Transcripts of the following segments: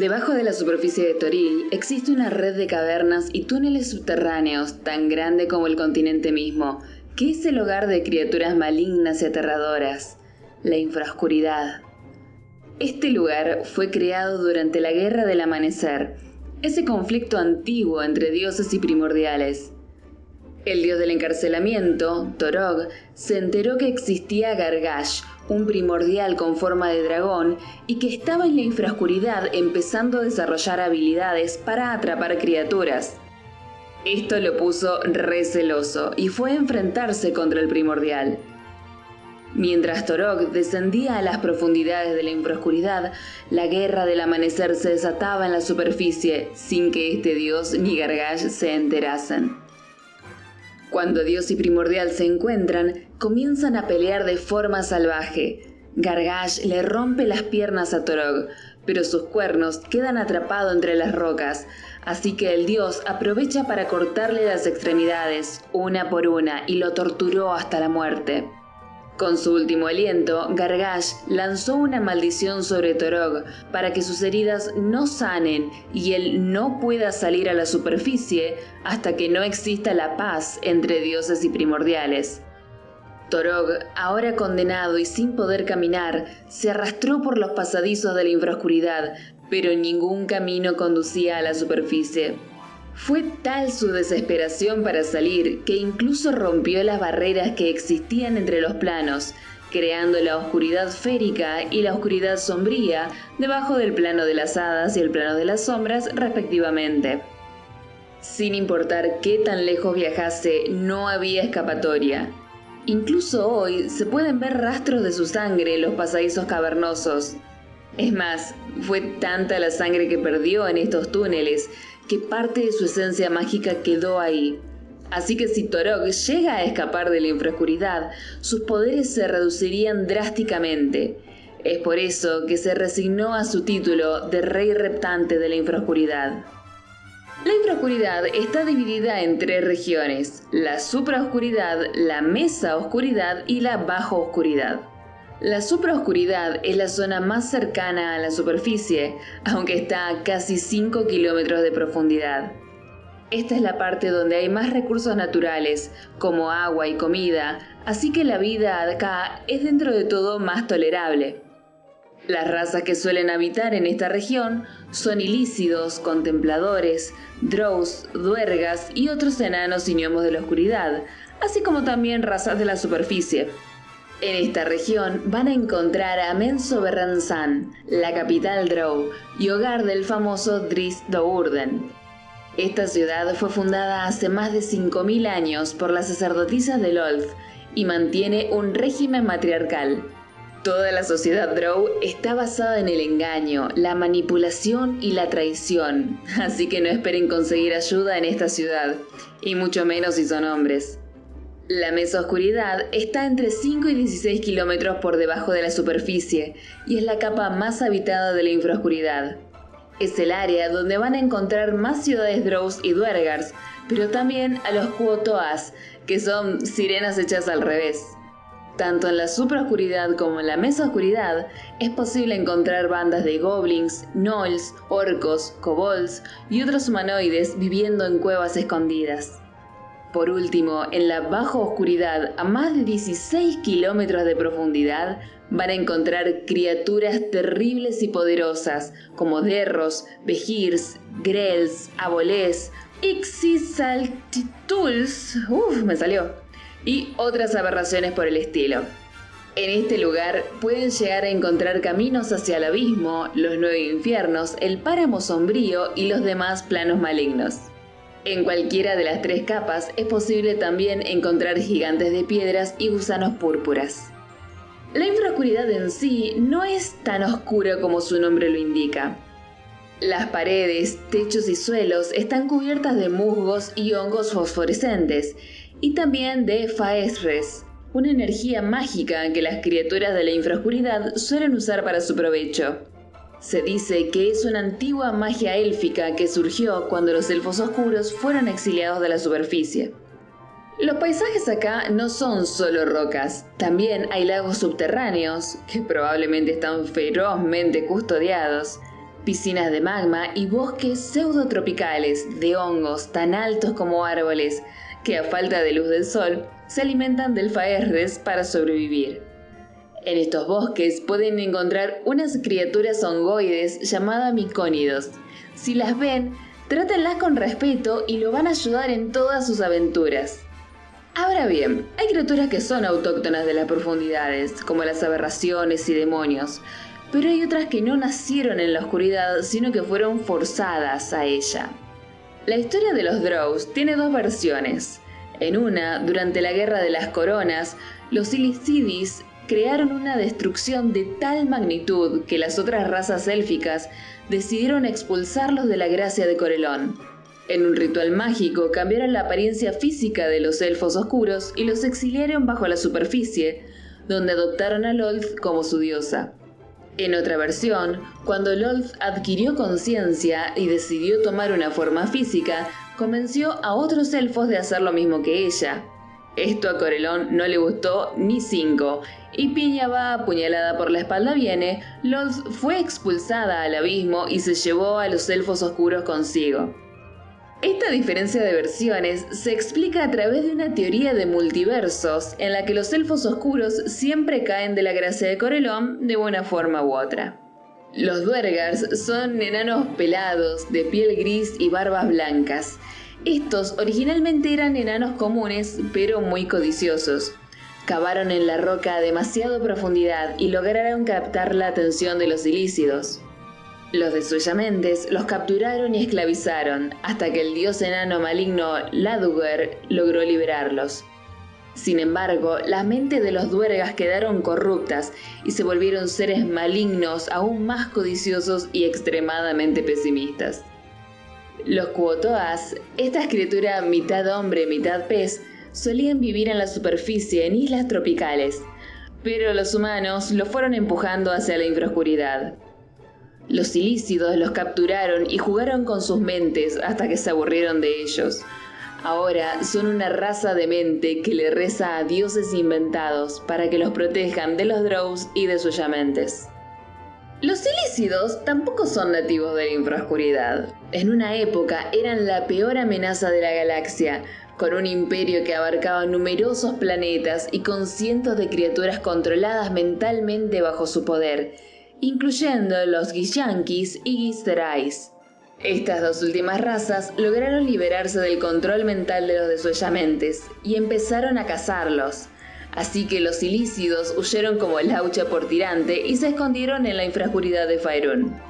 Debajo de la superficie de Toril existe una red de cavernas y túneles subterráneos tan grande como el continente mismo, que es el hogar de criaturas malignas y aterradoras, la infraoscuridad. Este lugar fue creado durante la Guerra del Amanecer, ese conflicto antiguo entre dioses y primordiales. El dios del encarcelamiento, Torog, se enteró que existía Gargash, un primordial con forma de dragón, y que estaba en la infraoscuridad empezando a desarrollar habilidades para atrapar criaturas. Esto lo puso receloso y fue a enfrentarse contra el primordial. Mientras Torog descendía a las profundidades de la infraoscuridad, la guerra del amanecer se desataba en la superficie sin que este dios ni Gargash se enterasen. Cuando Dios y Primordial se encuentran, comienzan a pelear de forma salvaje. Gargash le rompe las piernas a Torog, pero sus cuernos quedan atrapados entre las rocas, así que el dios aprovecha para cortarle las extremidades, una por una, y lo torturó hasta la muerte. Con su último aliento, Gargash lanzó una maldición sobre Torog para que sus heridas no sanen y él no pueda salir a la superficie hasta que no exista la paz entre dioses y primordiales. Torog, ahora condenado y sin poder caminar, se arrastró por los pasadizos de la infraoscuridad, pero ningún camino conducía a la superficie. Fue tal su desesperación para salir que incluso rompió las barreras que existían entre los planos, creando la oscuridad férica y la oscuridad sombría debajo del plano de las hadas y el plano de las sombras respectivamente. Sin importar qué tan lejos viajase, no había escapatoria. Incluso hoy se pueden ver rastros de su sangre en los pasadizos cavernosos. Es más, fue tanta la sangre que perdió en estos túneles que parte de su esencia mágica quedó ahí. Así que si Torok llega a escapar de la infraoscuridad, sus poderes se reducirían drásticamente. Es por eso que se resignó a su título de Rey Reptante de la Infraoscuridad. La infraoscuridad está dividida en tres regiones, la supraoscuridad, la mesa oscuridad y la bajo oscuridad. La supraoscuridad es la zona más cercana a la superficie, aunque está a casi 5 kilómetros de profundidad. Esta es la parte donde hay más recursos naturales, como agua y comida, así que la vida acá es dentro de todo más tolerable. Las razas que suelen habitar en esta región son ilícidos, contempladores, drows, duergas y otros enanos y gnomos de la oscuridad, así como también razas de la superficie. En esta región van a encontrar a Menso Berranzan, la capital Drow y hogar del famoso Dris Dourden. Esta ciudad fue fundada hace más de 5.000 años por las sacerdotisas de Lolth y mantiene un régimen matriarcal. Toda la sociedad Drow está basada en el engaño, la manipulación y la traición, así que no esperen conseguir ayuda en esta ciudad, y mucho menos si son hombres. La oscuridad está entre 5 y 16 kilómetros por debajo de la superficie y es la capa más habitada de la infraoscuridad. Es el área donde van a encontrar más ciudades Drows y Duergars, pero también a los Kuotoas, que son sirenas hechas al revés. Tanto en la supraoscuridad como en la oscuridad es posible encontrar bandas de goblins, gnolls, orcos, kobolds y otros humanoides viviendo en cuevas escondidas. Por último, en la baja oscuridad, a más de 16 kilómetros de profundidad, van a encontrar criaturas terribles y poderosas, como derros, vejirs, grels, abolés, ixizaltituls, uff, me salió, y otras aberraciones por el estilo. En este lugar pueden llegar a encontrar caminos hacia el abismo, los nueve infiernos, el páramo sombrío y los demás planos malignos. En cualquiera de las tres capas es posible también encontrar gigantes de piedras y gusanos púrpuras. La infraoscuridad en sí no es tan oscura como su nombre lo indica. Las paredes, techos y suelos están cubiertas de musgos y hongos fosforescentes, y también de faesres, una energía mágica que las criaturas de la infraoscuridad suelen usar para su provecho. Se dice que es una antigua magia élfica que surgió cuando los elfos oscuros fueron exiliados de la superficie. Los paisajes acá no son solo rocas, también hay lagos subterráneos, que probablemente están ferozmente custodiados, piscinas de magma y bosques pseudotropicales de hongos tan altos como árboles que a falta de luz del sol se alimentan del faerres para sobrevivir. En estos bosques pueden encontrar unas criaturas hongoides llamadas micónidos. Si las ven, trátenlas con respeto y lo van a ayudar en todas sus aventuras. Ahora bien, hay criaturas que son autóctonas de las profundidades, como las aberraciones y demonios, pero hay otras que no nacieron en la oscuridad, sino que fueron forzadas a ella. La historia de los Drows tiene dos versiones. En una, durante la Guerra de las Coronas, los Illicidis crearon una destrucción de tal magnitud que las otras razas élficas decidieron expulsarlos de la gracia de Corelón. En un ritual mágico cambiaron la apariencia física de los elfos oscuros y los exiliaron bajo la superficie, donde adoptaron a Lolth como su diosa. En otra versión, cuando Lolth adquirió conciencia y decidió tomar una forma física, convenció a otros elfos de hacer lo mismo que ella. Esto a Corelón no le gustó ni cinco, y Piña va apuñalada por la espalda viene, Lolth fue expulsada al abismo y se llevó a los elfos oscuros consigo. Esta diferencia de versiones se explica a través de una teoría de multiversos en la que los elfos oscuros siempre caen de la gracia de Corelón de una forma u otra. Los duergars son enanos pelados, de piel gris y barbas blancas. Estos originalmente eran enanos comunes, pero muy codiciosos. Cavaron en la roca a demasiado profundidad y lograron captar la atención de los ilícidos. Los desollamentes los capturaron y esclavizaron hasta que el dios enano maligno Laduger logró liberarlos. Sin embargo, las mentes de los duergas quedaron corruptas y se volvieron seres malignos aún más codiciosos y extremadamente pesimistas. Los Kuotoas, esta criatura mitad hombre, mitad pez, solían vivir en la superficie en islas tropicales, pero los humanos los fueron empujando hacia la infraoscuridad. Los ilícidos los capturaron y jugaron con sus mentes hasta que se aburrieron de ellos. Ahora son una raza de mente que le reza a dioses inventados para que los protejan de los drows y de sus yamentes. Los ilícidos tampoco son nativos de la infraoscuridad. En una época eran la peor amenaza de la galaxia, con un imperio que abarcaba numerosos planetas y con cientos de criaturas controladas mentalmente bajo su poder, incluyendo los Gishankis y Gisterais. Estas dos últimas razas lograron liberarse del control mental de los desollamentes y empezaron a cazarlos. Así que los ilícidos huyeron como laucha por tirante y se escondieron en la infraoscuridad de Faerun.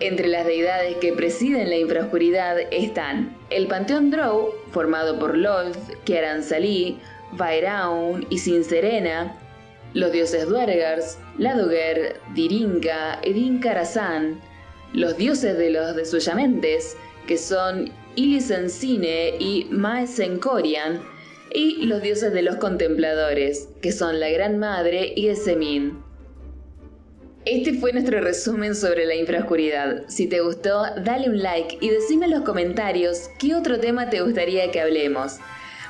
Entre las deidades que presiden la infraoscuridad están el Panteón Drow, formado por Lolth, Kiaran Salí, Vaeraun y Sinserena, los dioses Duergars, Ladoger, Dirinka, Edin Karazhan, los dioses de los desollamentes, que son Ilisencine y Maesenkorian, y los dioses de los contempladores, que son la Gran Madre y Esemin. Este fue nuestro resumen sobre la infraoscuridad. Si te gustó, dale un like y decime en los comentarios qué otro tema te gustaría que hablemos.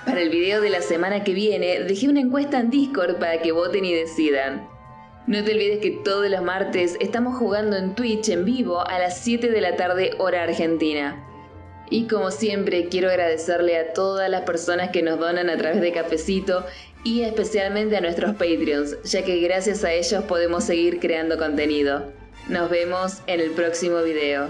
Para el video de la semana que viene dejé una encuesta en Discord para que voten y decidan. No te olvides que todos los martes estamos jugando en Twitch en vivo a las 7 de la tarde hora argentina. Y como siempre quiero agradecerle a todas las personas que nos donan a través de Cafecito y especialmente a nuestros Patreons, ya que gracias a ellos podemos seguir creando contenido. Nos vemos en el próximo video.